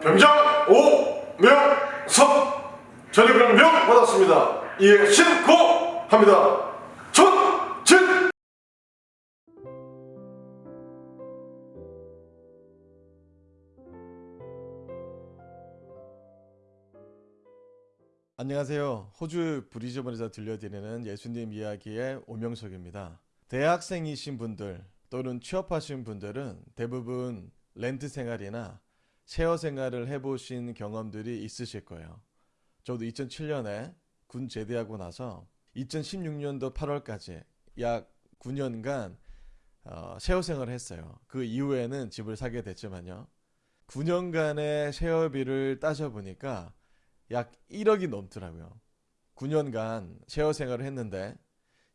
병장 오명섭 전리병 명 받았습니다. 이에 신고 합니다. 전진 안녕하세요. 호주 브리즈번에서 들려드리는 예수님 이야기의 오명석입니다. 대학생이신 분들 또는 취업하신 분들은 대부분 렌트 생활이나 쉐어 생활을 해보신 경험들이 있으실 거예요. 저도 2007년에 군 제대하고 나서 2016년도 8월까지 약 9년간 어, 쉐어 생활을 했어요. 그 이후에는 집을 사게 됐지만요. 9년간의 쉐어비를 따져보니까 약 1억이 넘더라고요. 9년간 쉐어 생활을 했는데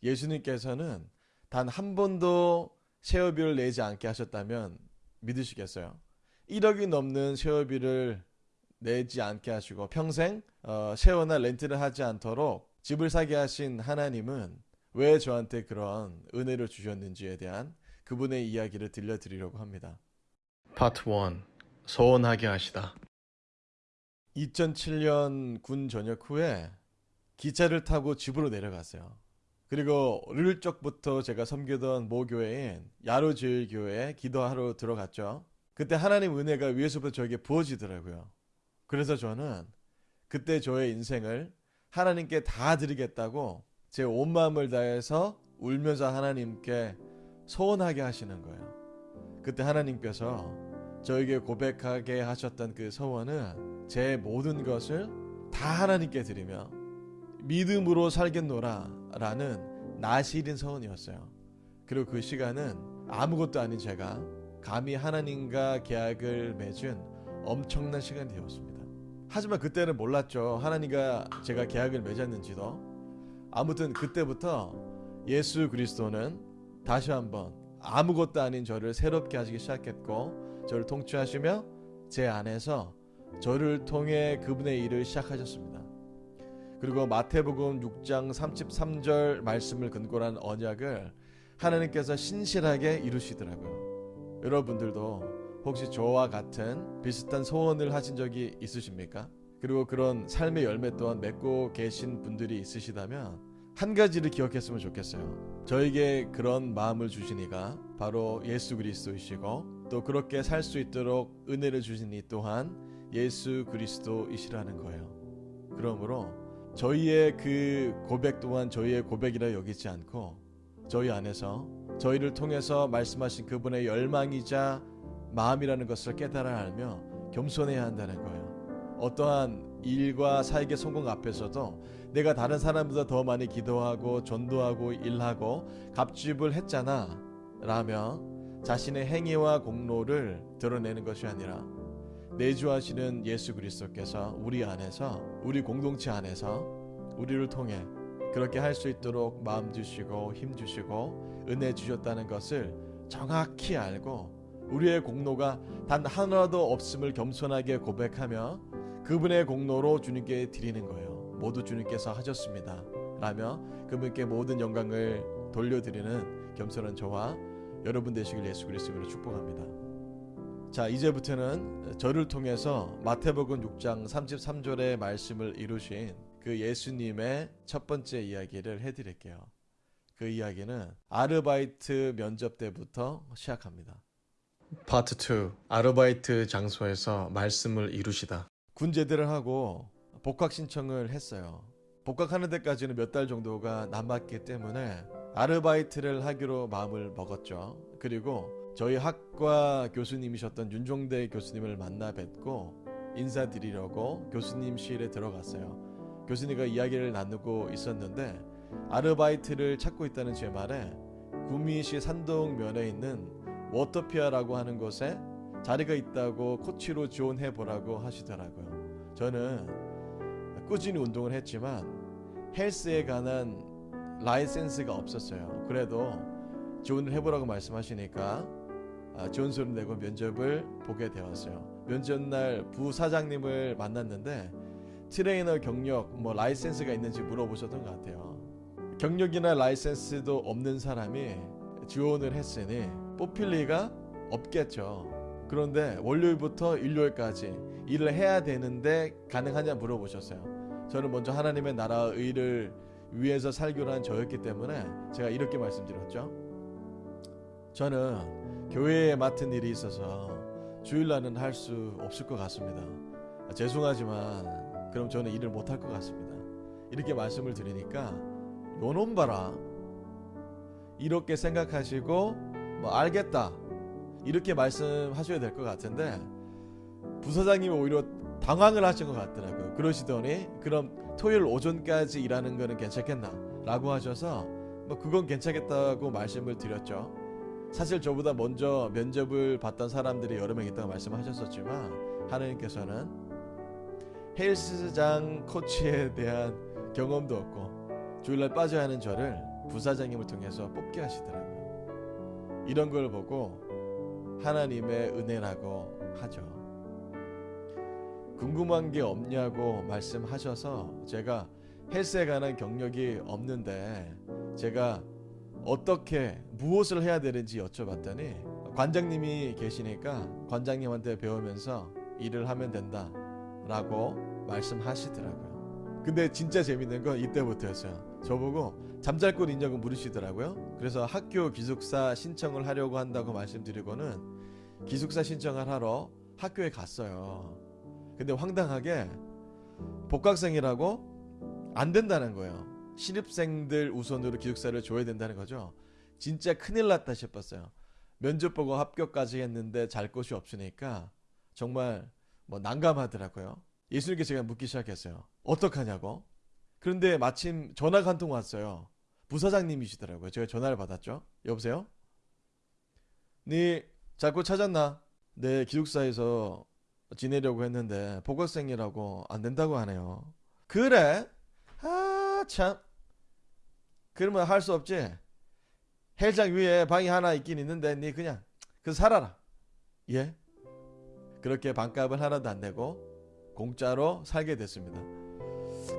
예수님께서는 단 한 번도 쉐어비를 내지 않게 하셨다면 믿으시겠어요? 1억이 넘는 쉐어비를 내지 않게 하시고 평생 어, 쉐어나 렌트를 하지 않도록 집을 사게 하신 하나님은 왜 저한테 그런 은혜를 주셨는지에 대한 그분의 이야기를 들려드리려고 합니다. 파트 1 소원하게 하시다 2007년 군 전역 후에 기차를 타고 집으로 내려갔어요. 그리고 어릴 적부터 제가 섬기던 모교회인 야로제일교회에 기도하러 들어갔죠. 그때 하나님 은혜가 위에서부터 저에게 부어지더라고요. 그래서 저는 그때 저의 인생을 하나님께 다 드리겠다고 제 온 마음을 다해서 울면서 하나님께 소원하게 하시는 거예요. 그때 하나님께서 저에게 고백하게 하셨던 그 소원은 제 모든 것을 다 하나님께 드리며 믿음으로 살겠노라 라는 나시린 소원이었어요. 그리고 그 시간은 아무것도 아닌 제가 감히 하나님과 계약을 맺은 엄청난 시간이 되었습니다. 하지만 그때는 몰랐죠. 하나님과 제가 계약을 맺었는지도. 아무튼 그때부터 예수 그리스도는 다시 한번 아무것도 아닌 저를 새롭게 하시기 시작했고 저를 통치하시며 제 안에서 저를 통해 그분의 일을 시작하셨습니다. 그리고 마태복음 6장 33절 말씀을 근거로 한 언약을 하나님께서 신실하게 이루시더라고요. 여러분들도 혹시 저와 같은 비슷한 소원을 하신 적이 있으십니까? 그리고 그런 삶의 열매 또한 맺고 계신 분들이 있으시다면 한 가지를 기억했으면 좋겠어요. 저에게 그런 마음을 주신 이가 바로 예수 그리스도이시고 또 그렇게 살 수 있도록 은혜를 주신 이 또한 예수 그리스도이시라는 거예요. 그러므로 저희의 그 고백 또한 저희의 고백이라 여기지 않고 저희 안에서 저희를 통해서 말씀하신 그분의 열망이자 마음이라는 것을 깨달아 알며 겸손해야 한다는 거예요. 어떠한 일과 사역의 성공 앞에서도 내가 다른 사람보다 더 많이 기도하고 전도하고 일하고 갑집을 했잖아 라며 자신의 행위와 공로를 드러내는 것이 아니라 내주하시는 예수 그리스도께서 우리 안에서 우리 공동체 안에서 우리를 통해 그렇게 할 수 있도록 마음 주시고 힘 주시고 은혜 주셨다는 것을 정확히 알고 우리의 공로가 단 하나도 없음을 겸손하게 고백하며 그분의 공로로 주님께 드리는 거예요. 모두 주님께서 하셨습니다. 라며 그분께 모든 영광을 돌려드리는 겸손한 저와 여러분 되시길 예수 그리스도로 축복합니다. 자 이제부터는 저를 통해서 마태복음 6장 33절의 말씀을 이루신 그 예수님의 첫 번째 이야기를 해드릴게요. 그 이야기는 아르바이트 면접 때부터 시작합니다. 파트 2 아르바이트 장소에서 말씀을 이루시다. 군 제대를 하고 복학 신청을 했어요. 복학하는 데까지는 몇 달 정도가 남았기 때문에 아르바이트를 하기로 마음을 먹었죠. 그리고 저희 학과 교수님이셨던 윤종대 교수님을 만나 뵙고 인사드리려고 교수님실에 들어갔어요. 교수님과 이야기를 나누고 있었는데 아르바이트를 찾고 있다는 제 말에 구미시 산동면에 있는 워터피아라고 하는 곳에 자리가 있다고 코치로 지원해 보라고 하시더라고요. 저는 꾸준히 운동을 했지만 헬스에 관한 라이센스가 없었어요. 그래도 지원을 해보라고 말씀하시니까 아, 좋은 소리 내고 면접을 보게 되었어요. 면접날 부사장님을 만났는데 트레이너 경력 뭐 라이센스가 있는지 물어보셨던 것 같아요. 경력이나 라이센스도 없는 사람이 지원을 했으니 뽑힐 리가 없겠죠. 그런데 월요일부터 일요일까지 일을 해야 되는데 가능하냐 물어보셨어요. 저는 먼저 하나님의 나라 의 를 위해서 살기로 한 저였기 때문에 제가 이렇게 말씀드렸죠. 저는 교회에 맡은 일이 있어서 주일날은 할 수 없을 것 같습니다. 아, 죄송하지만 그럼 저는 일을 못할 것 같습니다. 이렇게 말씀을 드리니까 요놈 봐라. 이렇게 생각하시고 뭐 알겠다. 이렇게 말씀하셔야 될 것 같은데 부사장님이 오히려 당황을 하신 것 같더라고요. 그러시더니 그럼 토요일 오전까지 일하는 거는 괜찮겠나? 라고 하셔서 뭐 그건 괜찮겠다고 말씀을 드렸죠. 사실 저보다 먼저 면접을 봤던 사람들이 여러 명 있다고 말씀하셨었지만 하나님께서는 헬스장 코치에 대한 경험도 없고 주일날 빠져야 하는 저를 부사장님을 통해서 뽑게 하시더라고요. 이런 걸 보고 하나님의 은혜라고 하죠. 궁금한 게 없냐고 말씀하셔서 제가 헬스에 관한 경력이 없는데 제가 어떻게 무엇을 해야 되는지 여쭤봤더니 관장님이 계시니까 관장님한테 배우면서 일을 하면 된다 라고 말씀하시더라고요. 근데 진짜 재밌는 건 이때부터였어요. 저보고 잠잘꾼 인냐고 물으시더라고요. 그래서 학교 기숙사 신청을 하려고 한다고 말씀드리고는 기숙사 신청을 하러 학교에 갔어요. 근데 황당하게 복학생이라고 안 된다는 거예요. 신입생들 우선으로 기숙사를 줘야 된다는 거죠. 진짜 큰일 났다 싶었어요. 면접 보고 합격까지 했는데 잘 곳이 없으니까 정말 뭐 난감하더라고요. 예수님께 제가 묻기 시작했어요. 어떡하냐고. 그런데 마침 전화가 한 통 왔어요. 부사장님이시더라고요. 제가 전화를 받았죠. 여보세요? 네 자꾸 찾았나? 네 기숙사에서 지내려고 했는데 복학생이라고 안 된다고 하네요. 그래? 아 참. 그러면 할 수 없지. 헬장 위에 방이 하나 있긴 있는데 네 그냥 그 살아라. 예? 그렇게 반값을 하나도 안 내고 공짜로 살게 됐습니다.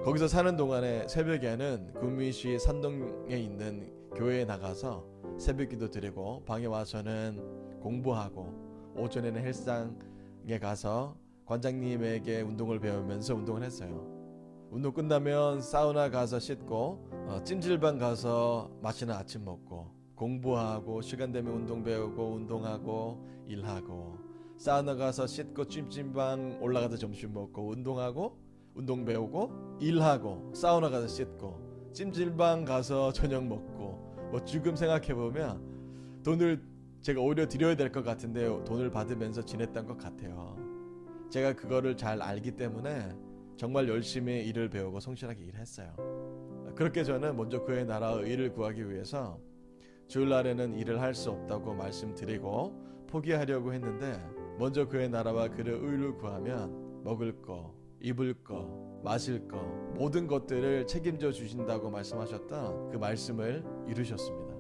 거기서 사는 동안에 새벽에는 구미시 산동에 있는 교회에 나가서 새벽기도 드리고 방에 와서는 공부하고 오전에는 헬스장에 가서 관장님에게 운동을 배우면서 운동을 했어요. 운동 끝나면 사우나 가서 씻고 어, 찜질방 가서 맛있는 아침 먹고 공부하고 시간 되면 운동 배우고 운동하고 일하고 사우나 가서 씻고 찜질방 올라가서 점심 먹고 운동하고 운동 배우고 일하고 사우나 가서 씻고 찜질방 가서 저녁 먹고 뭐 지금 생각해 보면 돈을 제가 오히려 드려야 될 것 같은데 돈을 받으면서 지냈던 것 같아요. 제가 그거를 잘 알기 때문에 정말 열심히 일을 배우고 성실하게 일했어요. 그렇게 저는 먼저 그의 나라의 일을 구하기 위해서 주일날에는 일을 할 수 없다고 말씀드리고 포기하려고 했는데 먼저 그의 나라와 그의 의를 구하면 먹을 거, 입을 거, 마실 거 모든 것들을 책임져 주신다고 말씀하셨던 그 말씀을 이루셨습니다.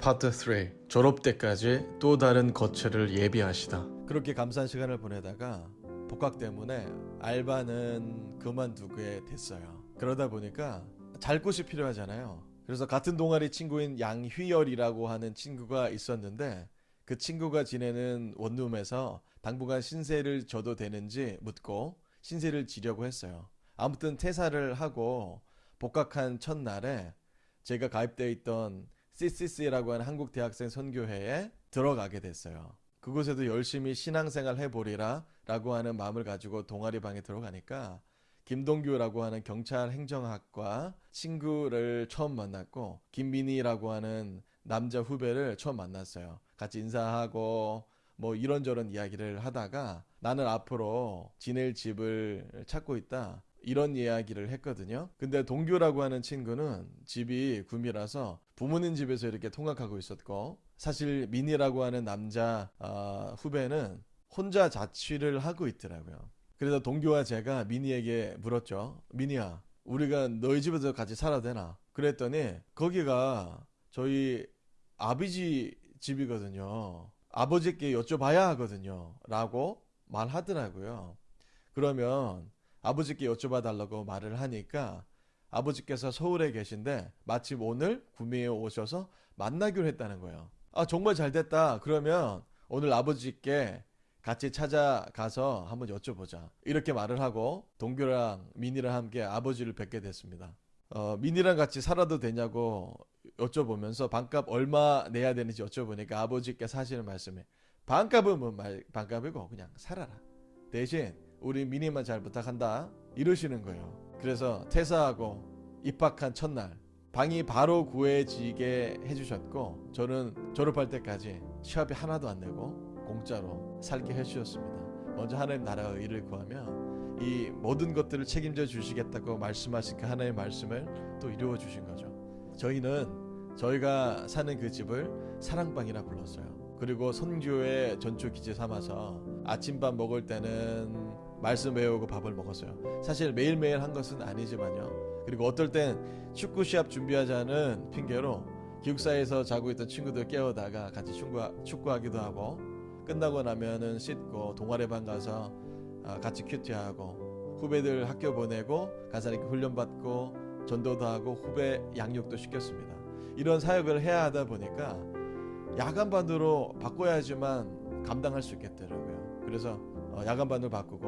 파트 3 졸업 때까지 또 다른 거처를 예비하시다. 그렇게 감사한 시간을 보내다가 복학 때문에 알바는 그만두게 됐어요. 그러다 보니까 잘 곳이 필요하잖아요. 그래서 같은 동아리 친구인 양휘열이라고 하는 친구가 있었는데 그 친구가 지내는 원룸에서 당분간 신세를 져도 되는지 묻고 신세를 지려고 했어요. 아무튼 퇴사를 하고 복학한 첫날에 제가 가입되어 있던 CCC라고 하는 한국 대학생 선교회에 들어가게 됐어요. 그곳에도 열심히 신앙생활 해보리라 라고 하는 마음을 가지고 동아리 방에 들어가니까 김동규라고 하는 경찰 행정학과 친구를 처음 만났고 김민희라고 하는 남자 후배를 처음 만났어요. 같이 인사하고 뭐 이런저런 이야기를 하다가 나는 앞으로 지낼 집을 찾고 있다. 이런 이야기를 했거든요. 근데 동규라고 하는 친구는 집이 구미라서 부모님 집에서 이렇게 통학하고 있었고 사실 민이라고 하는 남자 어, 후배는 혼자 자취를 하고 있더라고요. 그래서 동규와 제가 민이에게 물었죠. 민이야, 우리가 너희 집에서 같이 살아도 되나? 그랬더니 거기가 저희 아버지 집이거든요. 아버지께 여쭤봐야 하거든요. 라고 말하더라고요. 그러면 아버지께 여쭤봐 달라고 말을 하니까 아버지께서 서울에 계신데 마침 오늘 구미에 오셔서 만나기로 했다는 거예요. 아, 정말 잘 됐다. 그러면 오늘 아버지께 같이 찾아가서 한번 여쭤보자. 이렇게 말을 하고 동규랑 민이랑 함께 아버지를 뵙게 됐습니다. 어, 민이랑 같이 살아도 되냐고 여쭤보면서 반값 얼마 내야 되는지 여쭤보니까 아버지께서 하시는 말씀이 반값은 뭐 말, 반값이고 그냥 살아라. 대신 우리 민이만 잘 부탁한다. 이러시는 거예요. 그래서 퇴사하고 입학한 첫날 방이 바로 구해지게 해주셨고 저는 졸업할 때까지 시합이 하나도 안 내고 공짜로 살게 해주셨습니다. 먼저 하나님 나라의 일을 구하면 이 모든 것들을 책임져 주시겠다고 말씀하신 그 하나님의 말씀을 또 이루어 주신 거죠. 저희는 저희가 사는 그 집을 사랑방이라 불렀어요. 그리고 선교의 전초 기재 삼아서 아침밥 먹을 때는 말씀 외우고 밥을 먹었어요. 사실 매일매일 한 것은 아니지만요. 그리고 어떨 땐 축구 시합 준비하자는 핑계로 기숙사에서 자고 있던 친구들 깨우다가 같이 축구, 축구 하기도 하고 끝나고 나면은 씻고 동아리반 가서 아, 같이 큐티하고 후배들 학교 보내고 가서 이렇게 훈련 받고 전도도 하고 후배 양육도 시켰습니다. 이런 사역을 해야 하다 보니까 야간반으로 바꿔야지만 감당할 수 있겠더라고요. 그래서 어, 야간반으로 바꾸고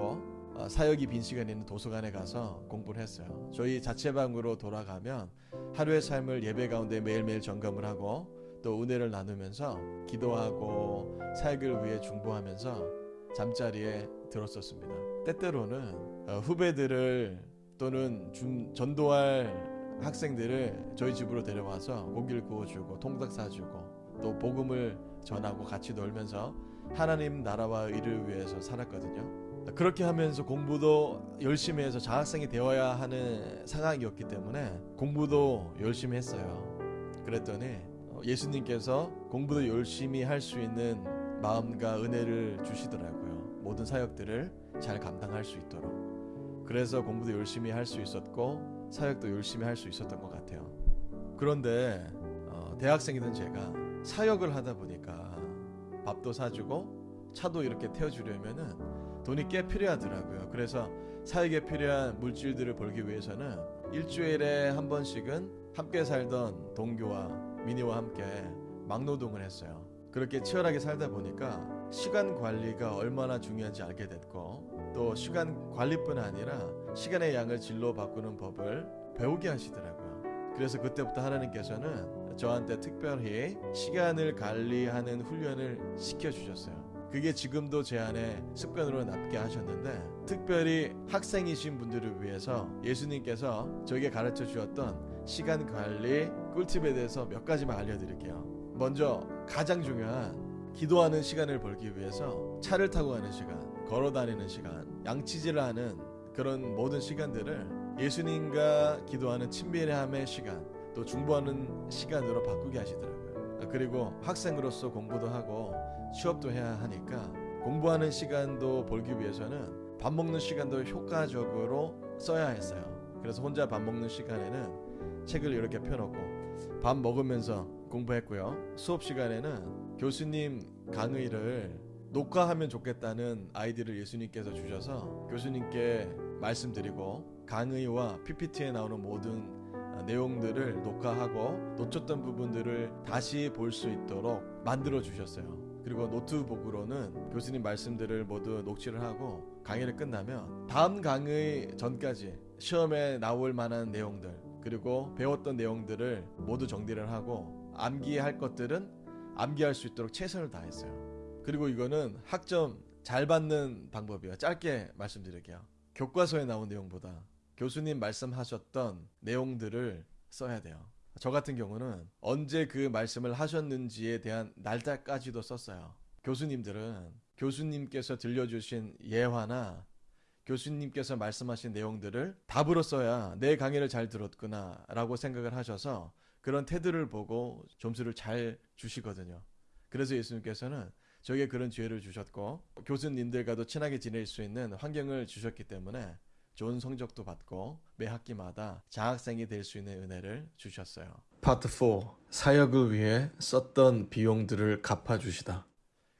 어, 사역이 빈 시간에 있는 도서관에 가서 공부를 했어요. 저희 자체방으로 돌아가면 하루의 삶을 예배 가운데 매일매일 점검을 하고 또 은혜를 나누면서 기도하고 사역을 위해 중보하면서 잠자리에 들었었습니다. 때때로는 어, 후배들을 또는 중, 전도할 학생들을 저희 집으로 데려와서 고기를 구워주고 통닭 사주고 또 복음을 전하고 같이 놀면서 하나님 나라와 일을 위해서 살았거든요. 그렇게 하면서 공부도 열심히 해서 장학생이 되어야 하는 상황이었기 때문에 공부도 열심히 했어요. 그랬더니 예수님께서 공부도 열심히 할 수 있는 마음과 은혜를 주시더라고요. 모든 사역들을 잘 감당할 수 있도록. 그래서 공부도 열심히 할 수 있었고 사역도 열심히 할 수 있었던 것 같아요. 그런데 어, 대학생이던 제가 사역을 하다 보니까 밥도 사주고 차도 이렇게 태워주려면은 돈이 꽤 필요하더라고요. 그래서 사역에 필요한 물질들을 벌기 위해서는 일주일에 한 번씩은 함께 살던 동교와 미니와 함께 막노동을 했어요. 그렇게 치열하게 살다 보니까 시간 관리가 얼마나 중요한지 알게 됐고 또 시간 관리뿐 아니라 시간의 양을 질로 바꾸는 법을 배우게 하시더라고요. 그래서 그때부터 하나님께서는 저한테 특별히 시간을 관리하는 훈련을 시켜주셨어요. 그게 지금도 제 안에 습관으로 남게 하셨는데 특별히 학생이신 분들을 위해서 예수님께서 저에게 가르쳐 주었던 시간 관리 꿀팁에 대해서 몇 가지만 알려드릴게요. 먼저 가장 중요한 기도하는 시간을 벌기 위해서 차를 타고 가는 시간, 걸어 다니는 시간, 양치질을 하는 그런 모든 시간들을 예수님과 기도하는 친밀함의 시간, 또 중보하는 시간으로 바꾸게 하시더라고요. 그리고 학생으로서 공부도 하고 취업도 해야 하니까 공부하는 시간도 벌기 위해서는 밥 먹는 시간도 효과적으로 써야 했어요. 그래서 혼자 밥 먹는 시간에는 책을 이렇게 펴놓고 밥 먹으면서 공부했고요. 수업 시간에는 교수님 강의를 녹화하면 좋겠다는 아이디를 예수님께서 주셔서 교수님께 말씀드리고 강의와 PPT에 나오는 모든 내용들을 녹화하고 놓쳤던 부분들을 다시 볼 수 있도록 만들어 주셨어요. 그리고 노트북으로는 교수님 말씀들을 모두 녹취를 하고 강의를 끝나면 다음 강의 전까지 시험에 나올 만한 내용들 그리고 배웠던 내용들을 모두 정리를 하고 암기할 것들은 암기할 수 있도록 최선을 다했어요. 그리고 이거는 학점 잘 받는 방법이에요. 짧게 말씀드릴게요. 교과서에 나온 내용보다 교수님 말씀하셨던 내용들을 써야 돼요. 저 같은 경우는 언제 그 말씀을 하셨는지에 대한 날짜까지도 썼어요. 교수님들은 교수님께서 들려주신 예화나 교수님께서 말씀하신 내용들을 답으로 써야 내 강의를 잘 들었구나 라고 생각을 하셔서 그런 태도를 보고 점수를 잘 주시거든요. 그래서 예수님께서는 저에게 그런 기회를 주셨고 교수님들과도 친하게 지낼 수 있는 환경을 주셨기 때문에 좋은 성적도 받고 매 학기마다 장학생이 될 수 있는 은혜를 주셨어요. 파트 4. 사역을 위해 썼던 비용들을 갚아주시다.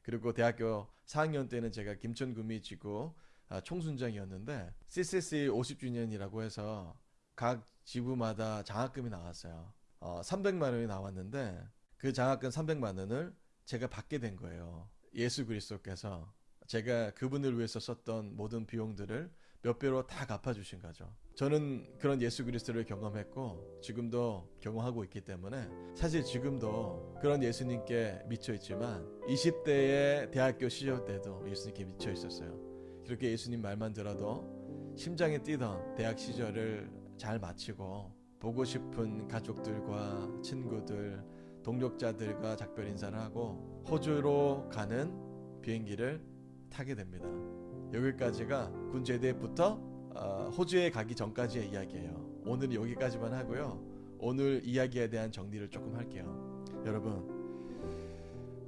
그리고 대학교 4학년 때는 제가 김천구미 지구 아, 총순장이었는데 CCC 50주년이라고 해서 각 지부마다 장학금이 나왔어요. 어, 300만 원이 나왔는데 그 장학금 300만 원을 제가 받게 된 거예요. 예수 그리스도께서 제가 그분을 위해서 썼던 모든 비용들을 몇 배로 다 갚아주신 거죠. 저는 그런 예수 그리스도를 경험했고 지금도 경험하고 있기 때문에 사실 지금도 그런 예수님께 미쳐 있지만 20대의 대학교 시절 때도 예수님께 미쳐 있었어요. 그렇게 예수님 말만 들어도 심장이 뛰던 대학 시절을 잘 마치고 보고 싶은 가족들과 친구들, 동력자들과 작별 인사를 하고 호주로 가는 비행기를 타게 됩니다. 여기까지가 군 제대부터 어, 호주에 가기 전까지의 이야기예요. 오늘 여기까지만 하고요. 오늘 이야기에 대한 정리를 조금 할게요. 여러분,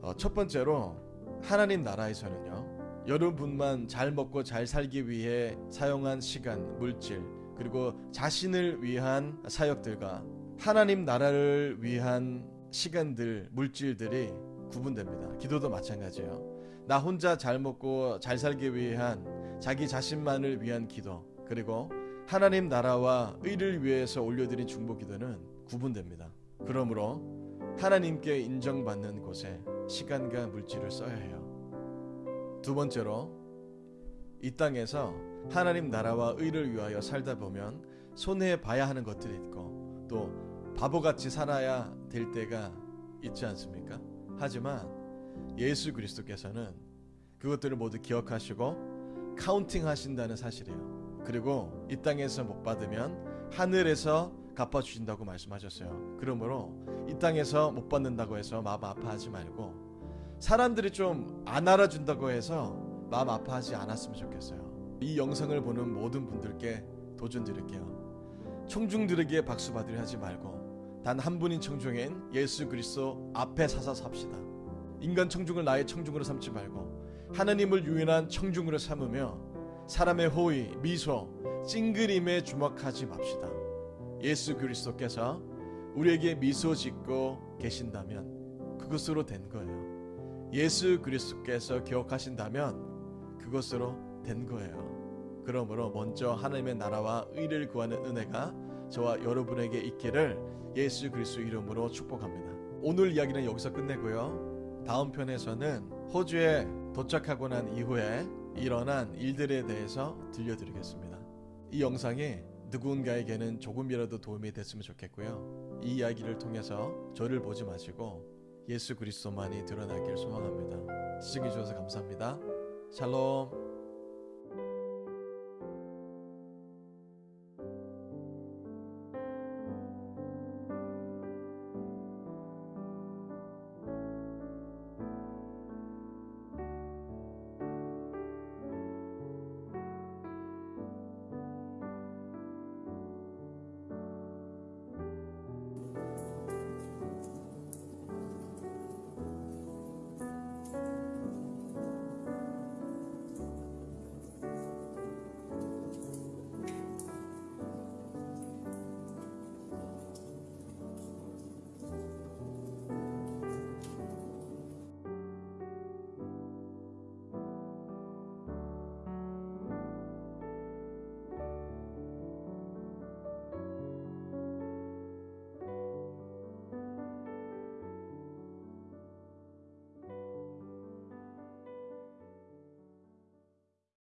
어, 첫 번째로 하나님 나라에서는요. 여러분만 잘 먹고 잘 살기 위해 사용한 시간, 물질, 그리고 자신을 위한 사역들과 하나님 나라를 위한 시간들, 물질들이 구분됩니다. 기도도 마찬가지예요. 나 혼자 잘 먹고 잘 살기 위한 자기 자신만을 위한 기도 그리고 하나님 나라와 의를 위해서 올려드린 중보 기도는 구분됩니다. 그러므로 하나님께 인정받는 곳에 시간과 물질을 써야 해요. 두 번째로 이 땅에서 하나님 나라와 의를 위하여 살다 보면 손해 봐야 하는 것들이 있고 또 바보같이 살아야 될 때가 있지 않습니까? 하지만 예수 그리스도께서는 그것들을 모두 기억하시고 counting 하신다는 사실이에요. 그리고 이 땅에서 못 받으면 하늘에서 갚아 주신다고 말씀하셨어요. 그러므로 이 땅에서 못 받는다고 해서 마음 아파하지 말고 사람들이 좀 안 알아준다고 해서 마음 아파하지 않았으면 좋겠어요. 이 영상을 보는 모든 분들께 도전 드릴게요. 청중들에게 박수 받으려 하지 말고 단 한 분인 청중인 예수 그리스도 앞에 서서 삽시다. 인간 청중을 나의 청중으로 삼지 말고 하나님을 유인한 청중으로 삼으며 사람의 호의, 미소, 찡그림에 주목하지 맙시다. 예수 그리스도께서 우리에게 미소 짓고 계신다면 그것으로 된 거예요. 예수 그리스도께서 기억하신다면 그것으로 된 거예요. 그러므로 먼저 하나님의 나라와 의를 구하는 은혜가 저와 여러분에게 있기를 예수 그리스도 이름으로 축복합니다. 오늘 이야기는 여기서 끝내고요. 다음 편에서는 호주에 도착하고 난 이후에 일어난 일들에 대해서 들려드리겠습니다. 이 영상이 누군가에게는 조금이라도 도움이 됐으면 좋겠고요. 이 이야기를 통해서 저를 보지 마시고 예수 그리스도만이 드러나길 소망합니다. 시청해 주셔서 감사합니다. 샬롬.